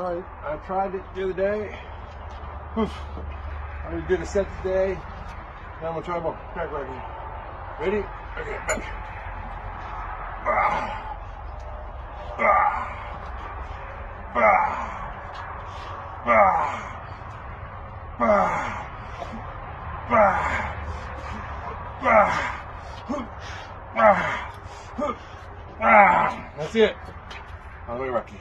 tried, I tried it the other day. Oof. I already did a set today. Now I'm gonna try more crack here. Ready? Okay, back. Bah. Bah. Bah. Bah. Bah. Bah. Ah. Ah. Ah. That's it. All the way, Rocky.